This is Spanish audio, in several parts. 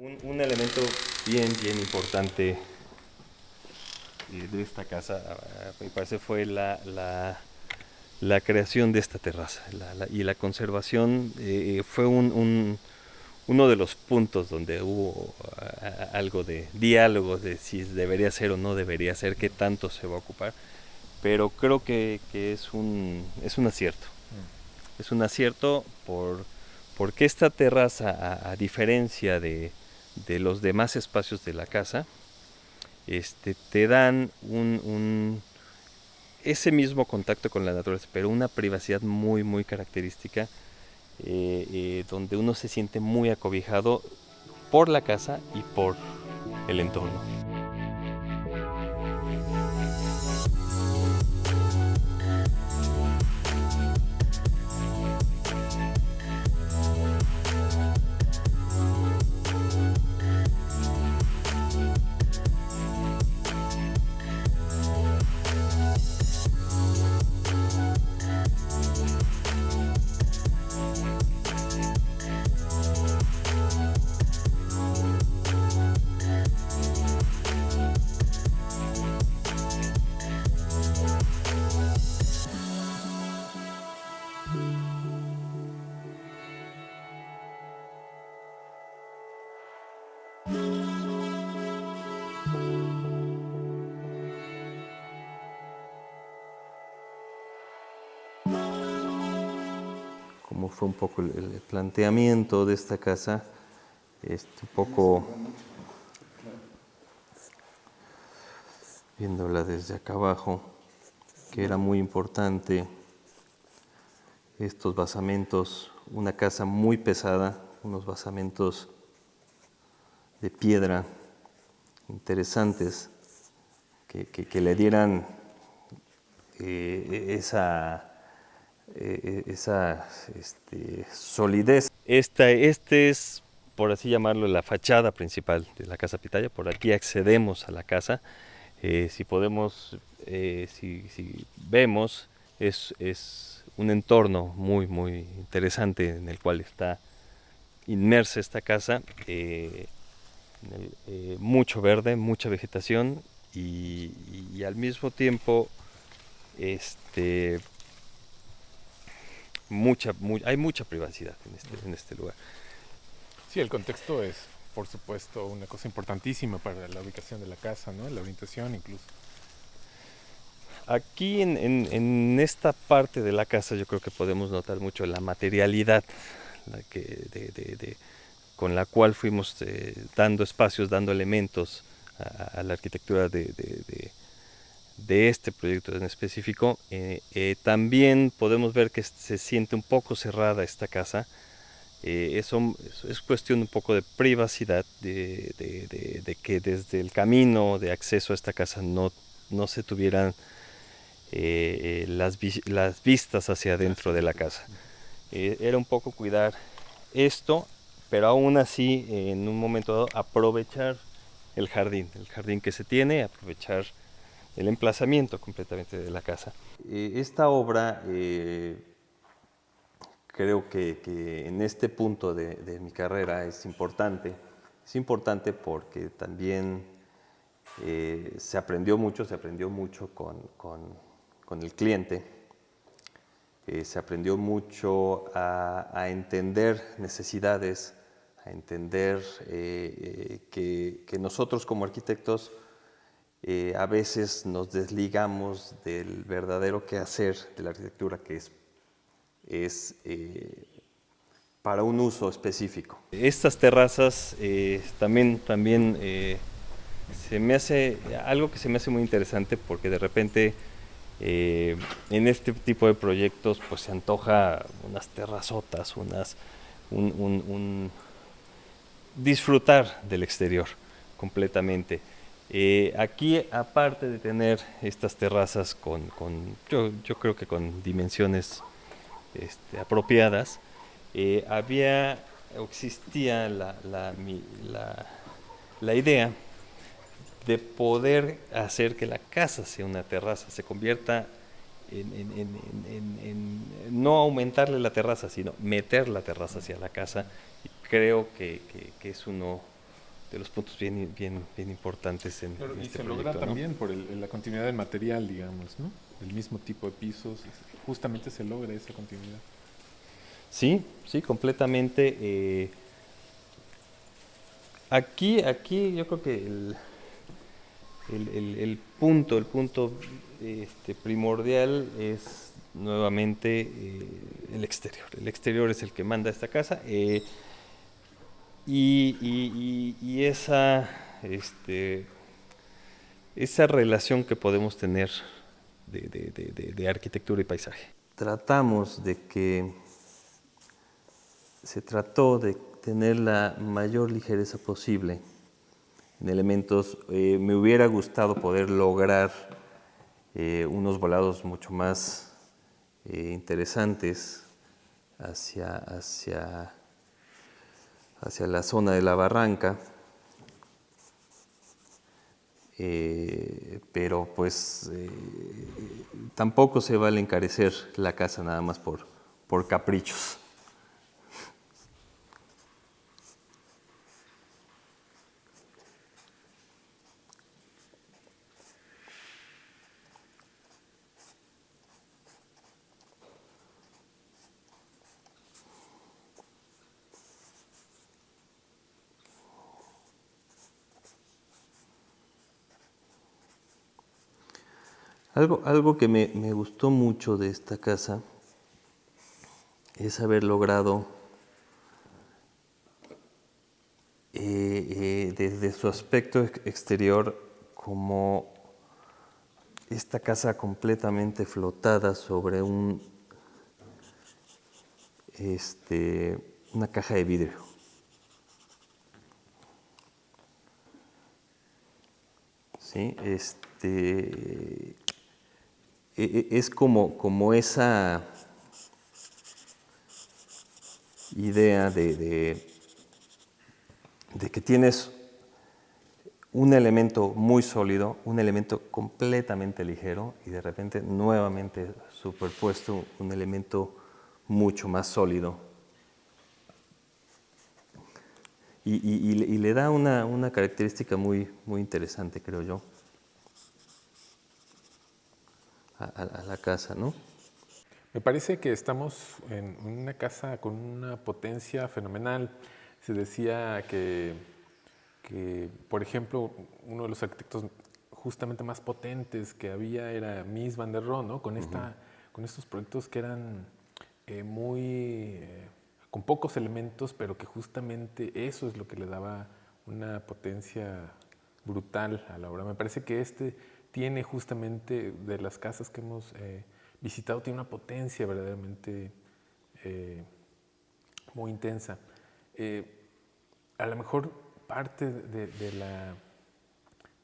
Un, elemento bien, bien importante de esta casa, me parece, fue la, la, creación de esta terraza y la conservación eh, fue un, uno de los puntos donde hubo algo de diálogo de si debería ser o no debería ser, qué tanto se va a ocupar, pero creo que, es, un, es un acierto. Mm. Es un acierto por, porque esta terraza, a diferencia de, de los demás espacios de la casa, este, te dan un, ese mismo contacto con la naturaleza, pero una privacidad muy, muy característica, eh, eh, donde uno se siente muy acobijado por la casa y por el entorno. Como fue un poco el, planteamiento de esta casa, este, un poco viéndola desde acá abajo, que era muy importante estos basamentos, una casa muy pesada, unos basamentos de piedra interesantes que, le dieran eh, esa, eh, esa este, solidez. Esta, este es, por así llamarlo, la fachada principal de la Casa Pitaya. Por aquí accedemos a la casa. Eh, si podemos, si, vemos, es, es un entorno muy, muy interesante en el cual está inmersa esta casa. Eh, mucho verde, mucha vegetación y, al mismo tiempo este, mucha, hay mucha privacidad en este, en este lugar. Sí, el contexto es, por supuesto, una cosa importantísima para la ubicación de la casa, ¿no? la orientación incluso. Aquí en, en, esta parte de la casa yo creo que podemos notar mucho la materialidad la que, de con la cual fuimos eh, dando espacios, dando elementos a, la arquitectura de, este proyecto en específico. Eh, eh, también podemos ver que se siente un poco cerrada esta casa. eso es cuestión un poco de privacidad, de, que desde el camino de acceso a esta casa no, no se tuvieran las, las vistas hacia adentro de la casa. era un poco cuidar esto pero aún así en un momento dado aprovechar el jardín, el jardín que se tiene, aprovechar el emplazamiento completamente de la casa. Eh, esta obra eh, creo que, en este punto de, mi carrera es importante, es importante porque también eh, se aprendió mucho, se aprendió mucho con, el cliente, se aprendió mucho a, a entender necesidades, entender eh, eh, que, nosotros como arquitectos eh, a veces nos desligamos del verdadero quehacer de la arquitectura que es, es para un uso específico. Estas terrazas también, también se me hace algo que se me hace muy interesante porque de repente en este tipo de proyectos pues se antoja unas terrazotas, unas, un disfrutar del exterior completamente. Eh, aquí, aparte de tener estas terrazas con, yo, creo que con dimensiones este, apropiadas, eh, había, existía la, la, idea de poder hacer que la casa sea una terraza, se convierta en, no aumentarle la terraza, sino meter la terraza hacia la casa. Creo que, es uno de los puntos bien, bien, bien importantes en, Claro, y este se proyecto. logra ¿no? también por el- la continuidad del material, digamos, ¿no? El mismo tipo de pisos, justamente se logra esa continuidad. Sí, sí, completamente. eh, aquí, aquí yo creo que el, el- el- el punto, el punto este, primordial es nuevamente eh, el exterior. El exterior es el que manda esta casa. eh, y, esa, este, esa relación que podemos tener de arquitectura y paisaje. Tratamos de que se trató de tener la mayor ligereza posible en elementos. Eh, me hubiera gustado poder lograr eh, unos volados mucho más eh, interesantes hacia, hacia, hacia la zona de la barranca. Eh, pero pues eh, tampoco se vale encarecer la casa nada más por, por caprichos. Algo, algo que me, me gustó mucho de esta casa es haber logrado eh, eh, desde su aspecto ex- exterior como esta casa completamente flotada sobre un este, una caja de vidrio. ¿sí? Este, es como, como esa idea de, de- que tienes un elemento muy sólido, un elemento completamente ligero y de repente nuevamente superpuesto un elemento mucho más sólido. Y le da una, una característica muy, muy interesante, creo yo, a, la casa, ¿no? Me parece que estamos en una casa con una potencia fenomenal. Se decía que, que, por ejemplo, uno de los arquitectos justamente más potentes que había era Mies van der Rohe, ¿no? con, esta, con estos proyectos que eran eh, muy... eh, con pocos elementos, pero que justamente eso es lo que le daba una potencia brutal a la obra. Me parece que este tiene justamente de las casas que hemos eh, visitado, tiene una potencia verdaderamente eh, muy intensa. Eh, a lo mejor parte de, la,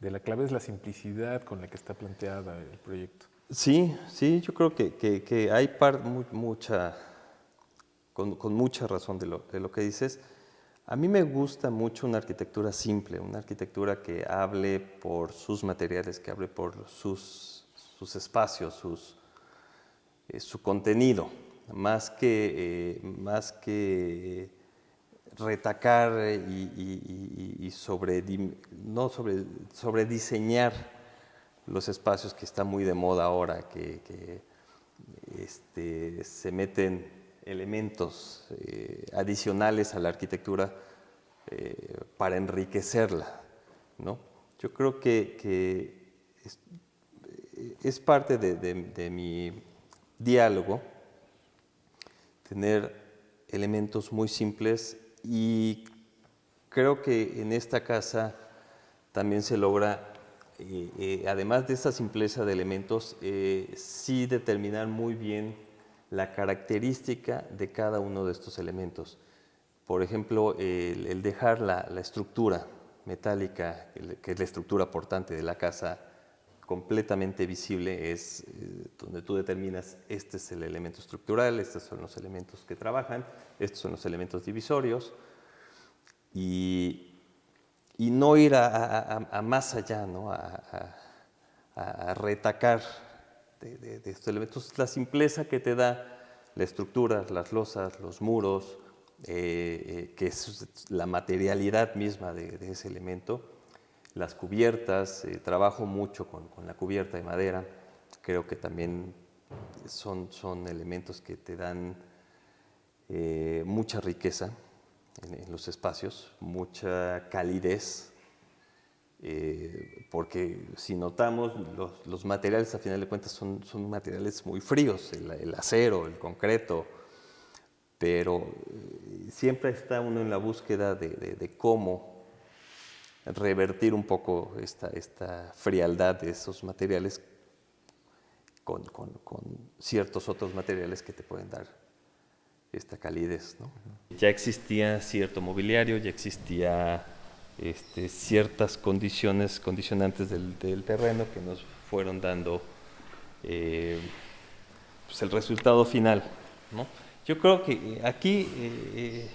de la clave es la simplicidad con la que está planteada el proyecto. Sí, sí, yo creo que, que- hay par- mu- mucha, con, con mucha razón de lo, de lo que dices. A mí me gusta mucho una arquitectura simple, una arquitectura que hable por sus materiales, que hable por sus, sus espacios, eh, su contenido, más que, eh, más que retacar eh, y- y sobre, no sobre, sobre diseñar los espacios que está muy de moda ahora, que, que, este, se meten elementos eh, adicionales a la arquitectura eh, para enriquecerla. ¿no? Yo creo que, es, parte de, mi diálogo tener elementos muy simples y creo que en esta casa también se logra, eh, además de esta simpleza de elementos, sí determinar muy bien la característica de cada uno de estos elementos. Por ejemplo, el, dejar la, estructura metálica, que es la estructura portante de la casa, completamente visible, es eh, donde tú determinas este es el elemento estructural, estos son los elementos que trabajan, estos son los elementos divisorios, y, y no ir a, más allá, ¿no? a retacar de, de- de estos elementos. La simpleza que te da la estructura, las losas, los muros, eh, que es la materialidad misma de, ese elemento. Las cubiertas, trabajo mucho con, con, la cubierta de madera, creo que también son, son elementos que te dan mucha riqueza en, los espacios, mucha calidez, eh, porque si notamos, los, materiales a final de cuentas son, son materiales muy fríos, el, acero, el concreto, pero eh, siempre está uno en la búsqueda de, cómo revertir un poco esta, esta, frialdad de esos materiales con, con, con ciertos otros materiales que te pueden dar esta calidez. ¿no? Ya existía cierto mobiliario, ya existía este, ciertas condiciones, condicionantes del, terreno que nos fueron dando eh, pues el resultado final. ¿no? Yo creo que aquí eh,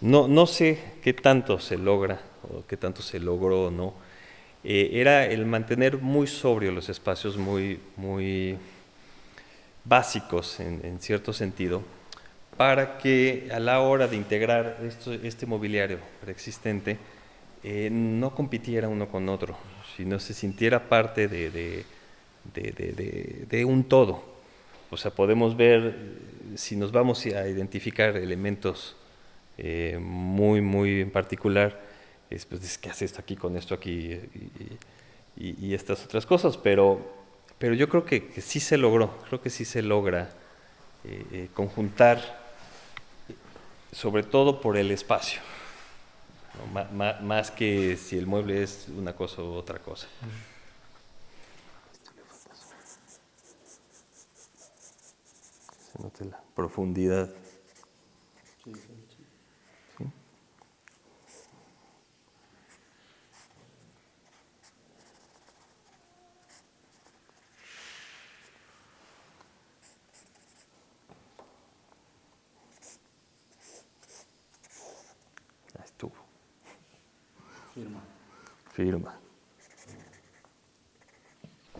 no, no sé qué tanto se logra o qué tanto se logró o no. Eh, era el mantener muy sobrio los espacios, muy, muy básicos en, en cierto sentido, para que a la hora de integrar este mobiliario preexistente eh, no compitiera uno con otro, sino se sintiera parte de, un todo. O sea, podemos ver, si nos vamos a identificar elementos eh, muy, muy en particular, es, pues, ¿qué hace esto aquí con esto aquí? Y, estas otras cosas, pero, pero yo creo que, sí se logró, creo que sí se logra eh, conjuntar sobre todo por el espacio, más que si el mueble es una cosa u otra cosa. Se note la profundidad. Firma.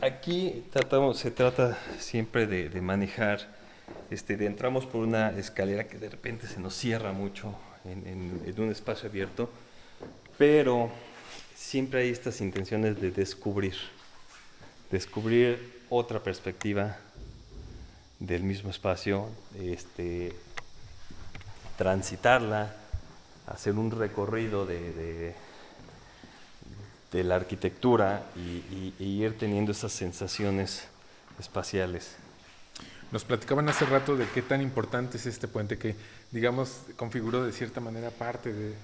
Aquí tratamos, se trata siempre de, manejar, este, de entramos por una escalera que de repente se nos cierra mucho en, un espacio abierto, pero siempre hay estas intenciones de descubrir, descubrir otra perspectiva del mismo espacio, este, transitarla, hacer un recorrido de de la arquitectura y, ir teniendo esas sensaciones espaciales. Nos platicaban hace rato de qué tan importante es este puente que, digamos, configuró de cierta manera parte de,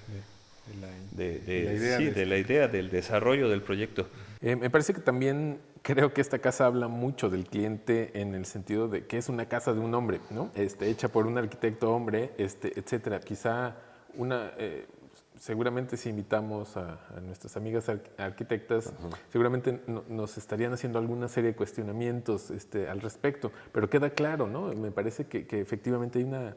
la, idea. Sí, de, la idea del desarrollo del proyecto. Eh, me parece que también creo que esta casa habla mucho del cliente en el sentido de que es una casa de un hombre, ¿no? Este, hecha por un arquitecto hombre, este, etcétera. Quizá una, eh, seguramente si invitamos a, nuestras amigas arquitectas, seguramente nos estarían haciendo alguna serie de cuestionamientos este, al respecto, pero queda claro, ¿no? Me parece que, efectivamente hay una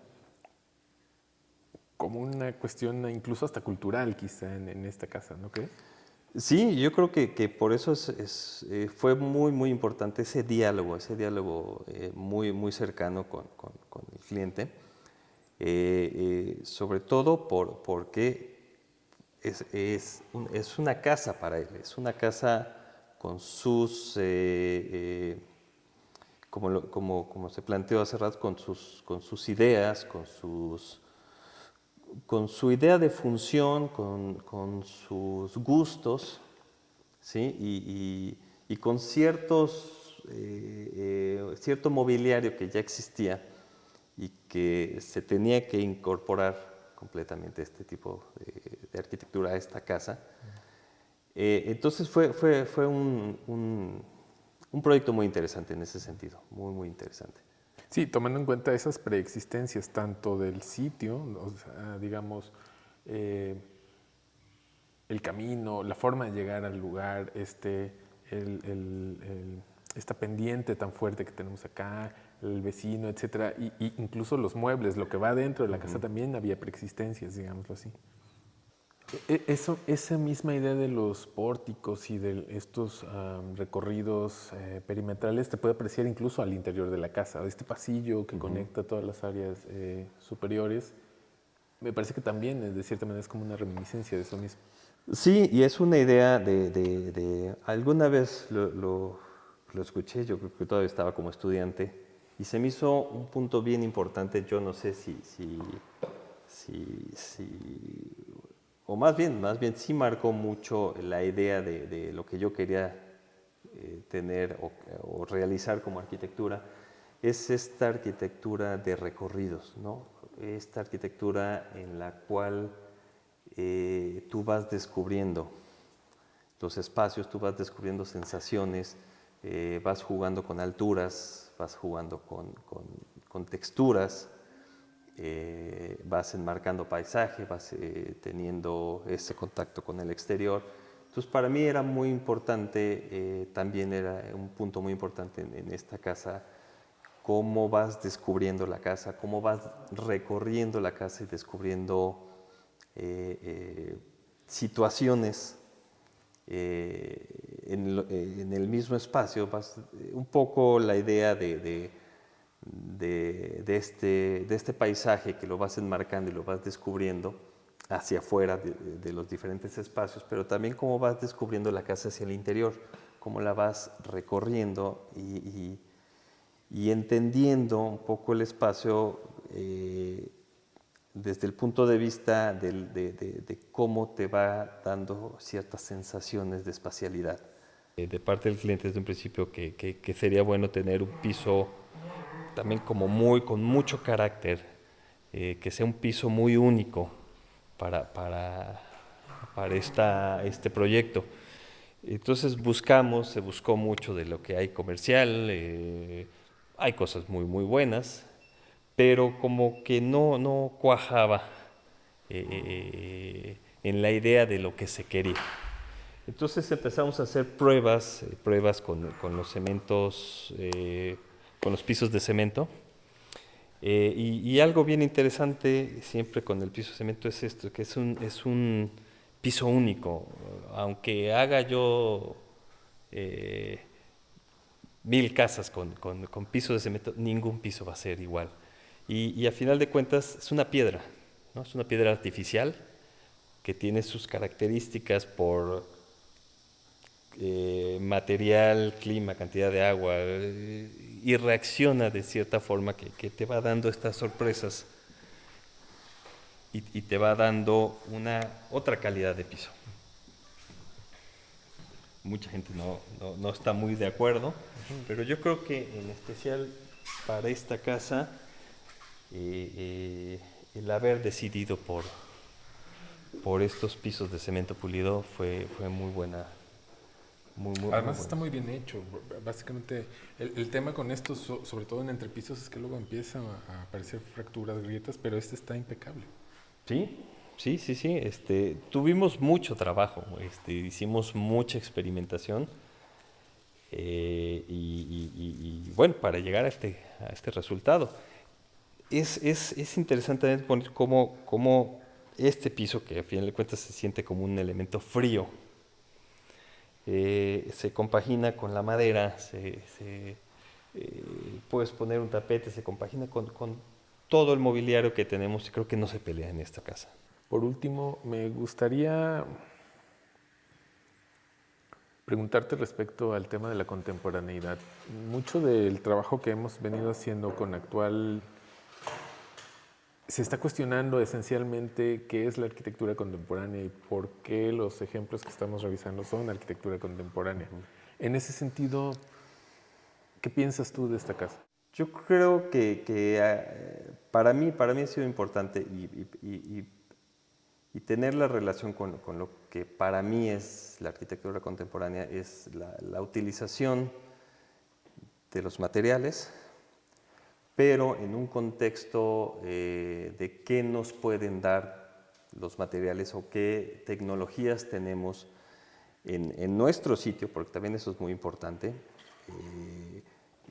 como una cuestión incluso hasta cultural quizá en, esta casa, ¿no crees? Sí, yo creo que, que por eso es, eh, fue muy, muy importante ese diálogo, ese diálogo eh, muy, muy cercano con, con, el cliente, eh, sobre todo por, porque es, es, es, una casa para él, es una casa con sus, eh, eh, como, como, como, se planteó hace rato, con sus, con sus ideas, con, sus, con su idea de función, con, con sus gustos, ¿sí? y, y, con ciertos, eh, cierto mobiliario que ya existía y que se tenía que incorporar completamente este tipo de, arquitectura esta casa. Eh, entonces fue, fue, fue un, un, proyecto muy interesante en ese sentido, muy, muy interesante. Sí, tomando en cuenta esas preexistencias tanto del sitio, digamos, eh, el camino, la forma de llegar al lugar, este, esta pendiente tan fuerte que tenemos acá, el vecino, etcétera, y, incluso los muebles, lo que va dentro de la casa también había preexistencias, digámoslo así. E, e, eso, esa misma idea de los pórticos y de estos recorridos eh, perimetrales te puede apreciar incluso al interior de la casa, este pasillo que conecta todas las áreas eh, superiores, me parece que también, de cierta manera, es como una reminiscencia de eso mismo. Sí, y es una idea de... alguna vez lo, lo, escuché, yo creo que todavía estaba como estudiante, y se me hizo un punto bien importante, yo no sé si, si, si, o más bien, más bien sí marcó mucho la idea de, lo que yo quería eh, tener o, realizar como arquitectura, es esta arquitectura de recorridos, ¿no? esta arquitectura en la cual eh, tú vas descubriendo los espacios, tú vas descubriendo sensaciones, eh, vas jugando con alturas, vas jugando con, texturas, eh, vas enmarcando paisaje, vas teniendo ese contacto con el exterior. Entonces para mí era muy importante, también era un punto muy importante en esta casa, cómo vas descubriendo la casa, cómo vas recorriendo la casa y descubriendo eh, eh, situaciones eh, en, el mismo espacio, un poco la idea de, de, este, de este paisaje que lo vas enmarcando y lo vas descubriendo hacia afuera de, los diferentes espacios, pero también cómo vas descubriendo la casa hacia el interior, cómo la vas recorriendo y, y, entendiendo un poco el espacio desde el punto de vista de, cómo te va dando ciertas sensaciones de espacialidad. Eh, de parte del cliente desde un principio que, sería bueno tener un piso también como muy, con mucho carácter, eh, que sea un piso muy único para, para, para esta, este proyecto. Entonces buscamos, se buscó mucho de lo que hay comercial, eh, hay cosas muy, muy buenas, pero como que no, no cuajaba en la idea de lo que se quería. Entonces empezamos a hacer pruebas, eh, pruebas con, con, los cementos, con los pisos de cemento. Y, y, algo bien interesante siempre con el piso de cemento es esto, que es un, es un piso único. Aunque haga yo mil casas con, con, con piso de cemento, ningún piso va a ser igual. Y, a final de cuentas es una piedra, ¿no? es una piedra artificial que tiene sus características por eh, material, clima, cantidad de agua, eh, y reacciona de cierta forma que, te va dando estas sorpresas y, te va dando una otra calidad de piso. Mucha gente no, no está muy de acuerdo, pero yo creo que en especial para esta casa, y, el haber decidido por, por estos pisos de cemento pulido fue, fue muy buena. Además está muy bien hecho. Básicamente el, tema con esto, sobre todo en entrepisos, es que luego empiezan a, aparecer fracturas, grietas, pero este está impecable. Sí, sí, sí, sí. Este, tuvimos mucho trabajo, este, hicimos mucha experimentación. Eh, y, y, bueno, para llegar a este, a este resultado es, es, es interesante poner cómo, cómo, este piso, que a final de cuentas se siente como un elemento frío, eh, se compagina con la madera, se, eh, puedes poner un tapete, se compagina con, con, todo el mobiliario que tenemos y creo que no se pelea en esta casa. Por último, me gustaría preguntarte respecto al tema de la contemporaneidad. Mucho del trabajo que hemos venido haciendo con actual se está cuestionando esencialmente qué es la arquitectura contemporánea y por qué los ejemplos que estamos revisando son arquitectura contemporánea. En ese sentido, ¿qué piensas tú de esta casa? Yo creo que, eh, para, mí, para mí ha sido importante y, tener la relación con, lo que para mí es la arquitectura contemporánea es la utilización de los materiales, pero en un contexto eh, de qué nos pueden dar los materiales o qué tecnologías tenemos en, nuestro sitio, porque también eso es muy importante, eh,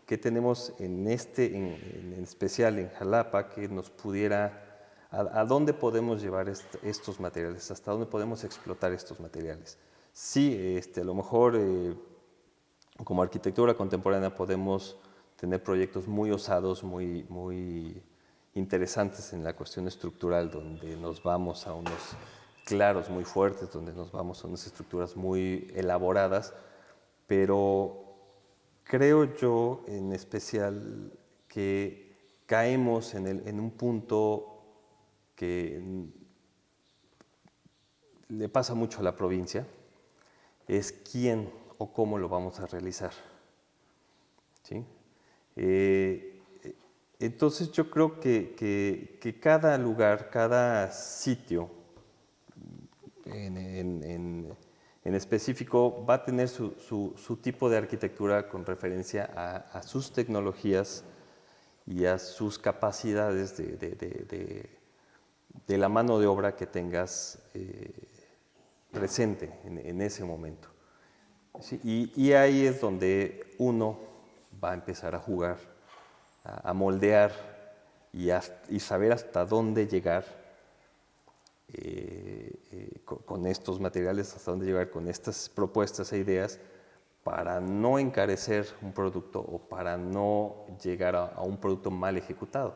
qué tenemos en este, en, especial en Jalapa, que nos pudiera, a, dónde podemos llevar estos materiales, hasta dónde podemos explotar estos materiales. Sí, este, a lo mejor eh, como arquitectura contemporánea podemos tener proyectos muy osados, muy, muy interesantes en la cuestión estructural, donde nos vamos a unos claros muy fuertes, donde nos vamos a unas estructuras muy elaboradas, pero creo yo en especial que caemos en, un punto que le pasa mucho a la provincia, es quién o cómo lo vamos a realizar. ¿sí? Eh, entonces yo creo que, cada lugar, cada sitio en, específico va a tener su, tipo de arquitectura con referencia a, sus tecnologías y a sus capacidades de, la mano de obra que tengas eh, presente en, ese momento. y ahí es donde uno va a empezar a jugar a, moldear y, y, saber hasta dónde llegar eh, eh, con, estos materiales, hasta dónde llegar con estas propuestas e ideas para no encarecer un producto o para no llegar a un producto mal ejecutado.